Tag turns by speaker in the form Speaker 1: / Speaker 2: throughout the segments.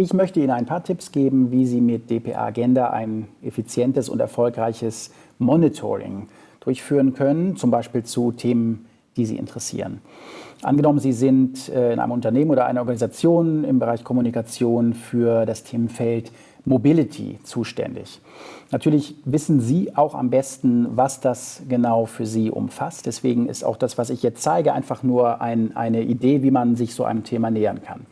Speaker 1: Ich möchte Ihnen ein paar Tipps geben, wie Sie mit DPA Agenda ein effizientes und erfolgreiches Monitoring durchführen können, zum Beispiel zu Themen, die Sie interessieren. Angenommen, Sie sind äh, in einem Unternehmen oder einer Organisation im Bereich Kommunikation für das Themenfeld Mobility zuständig. Natürlich wissen Sie auch am besten, was das genau für Sie umfasst. Deswegen ist auch das, was ich jetzt zeige, einfach nur ein, eine Idee, wie man sich so einem Thema nähern kann.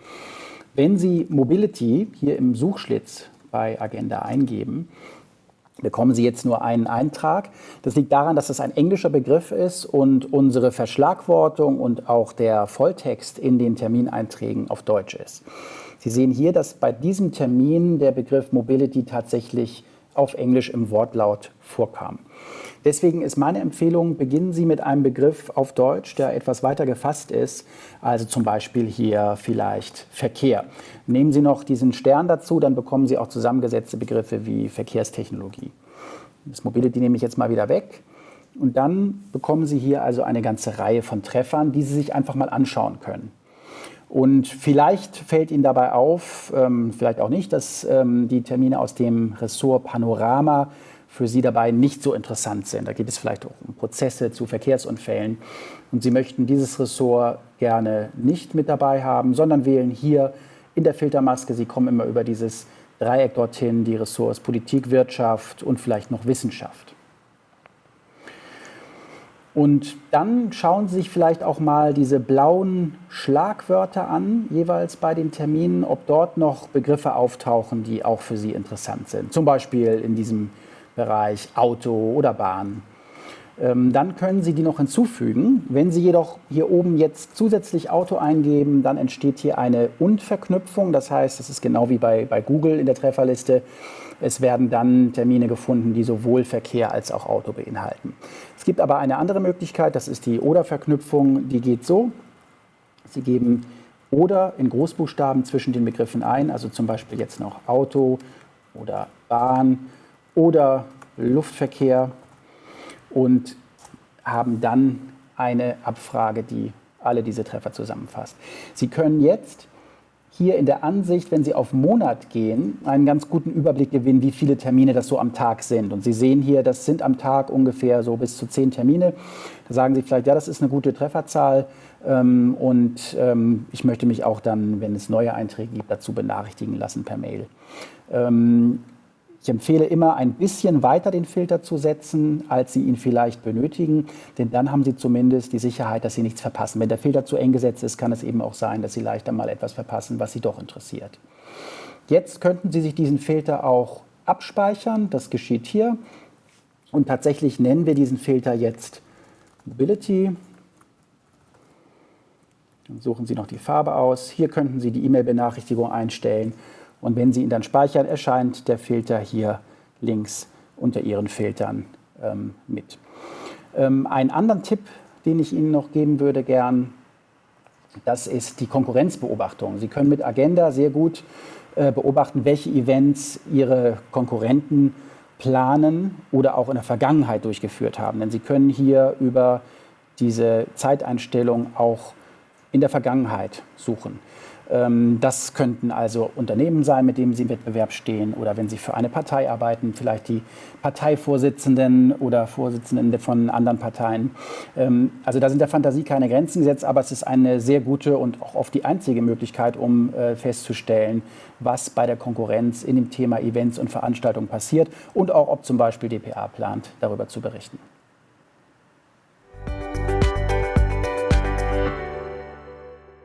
Speaker 1: Wenn Sie Mobility hier im Suchschlitz bei Agenda eingeben, bekommen Sie jetzt nur einen Eintrag. Das liegt daran, dass das ein englischer Begriff ist und unsere Verschlagwortung und auch der Volltext in den Termineinträgen auf Deutsch ist. Sie sehen hier, dass bei diesem Termin der Begriff Mobility tatsächlich auf Englisch im Wortlaut vorkam. Deswegen ist meine Empfehlung, beginnen Sie mit einem Begriff auf Deutsch, der etwas weiter gefasst ist, also zum Beispiel hier vielleicht Verkehr. Nehmen Sie noch diesen Stern dazu, dann bekommen Sie auch zusammengesetzte Begriffe wie Verkehrstechnologie. Das Mobility nehme ich jetzt mal wieder weg. Und dann bekommen Sie hier also eine ganze Reihe von Treffern, die Sie sich einfach mal anschauen können. Und vielleicht fällt Ihnen dabei auf, ähm, vielleicht auch nicht, dass ähm, die Termine aus dem Ressort Panorama für Sie dabei nicht so interessant sind. Da geht es vielleicht auch um Prozesse zu Verkehrsunfällen. Und Sie möchten dieses Ressort gerne nicht mit dabei haben, sondern wählen hier in der Filtermaske, Sie kommen immer über dieses Dreieck dorthin, die Ressorts Politik, Wirtschaft und vielleicht noch Wissenschaft. Und dann schauen Sie sich vielleicht auch mal diese blauen Schlagwörter an, jeweils bei den Terminen, ob dort noch Begriffe auftauchen, die auch für Sie interessant sind. Zum Beispiel in diesem Bereich Auto oder Bahn. Ähm, dann können Sie die noch hinzufügen. Wenn Sie jedoch hier oben jetzt zusätzlich Auto eingeben, dann entsteht hier eine Und-Verknüpfung. Das heißt, das ist genau wie bei, bei Google in der Trefferliste. Es werden dann Termine gefunden, die sowohl Verkehr als auch Auto beinhalten. Es gibt aber eine andere Möglichkeit, das ist die Oder-Verknüpfung. Die geht so. Sie geben Oder in Großbuchstaben zwischen den Begriffen ein, also zum Beispiel jetzt noch Auto oder Bahn oder Luftverkehr und haben dann eine Abfrage, die alle diese Treffer zusammenfasst. Sie können jetzt hier in der Ansicht, wenn Sie auf Monat gehen, einen ganz guten Überblick gewinnen, wie viele Termine das so am Tag sind. Und Sie sehen hier, das sind am Tag ungefähr so bis zu zehn Termine. Da sagen Sie vielleicht, ja, das ist eine gute Trefferzahl. Ähm, und ähm, ich möchte mich auch dann, wenn es neue Einträge gibt, dazu benachrichtigen lassen per Mail. Ähm, ich empfehle immer, ein bisschen weiter den Filter zu setzen, als Sie ihn vielleicht benötigen, denn dann haben Sie zumindest die Sicherheit, dass Sie nichts verpassen. Wenn der Filter zu eng gesetzt ist, kann es eben auch sein, dass Sie leichter mal etwas verpassen, was Sie doch interessiert. Jetzt könnten Sie sich diesen Filter auch abspeichern. Das geschieht hier. Und tatsächlich nennen wir diesen Filter jetzt Mobility. Dann suchen Sie noch die Farbe aus. Hier könnten Sie die E-Mail-Benachrichtigung einstellen und wenn Sie ihn dann speichern, erscheint der Filter hier links unter Ihren Filtern ähm, mit. Ähm, einen anderen Tipp, den ich Ihnen noch geben würde gern, das ist die Konkurrenzbeobachtung. Sie können mit Agenda sehr gut äh, beobachten, welche Events Ihre Konkurrenten planen oder auch in der Vergangenheit durchgeführt haben. Denn Sie können hier über diese Zeiteinstellung auch in der Vergangenheit suchen. Ähm, das könnten also Unternehmen sein, mit denen Sie im Wettbewerb stehen oder wenn Sie für eine Partei arbeiten, vielleicht die Parteivorsitzenden oder Vorsitzenden von anderen Parteien. Ähm, also da sind der Fantasie keine Grenzen gesetzt, aber es ist eine sehr gute und auch oft die einzige Möglichkeit, um äh, festzustellen, was bei der Konkurrenz in dem Thema Events und Veranstaltungen passiert und auch ob zum Beispiel DPA plant, darüber zu berichten.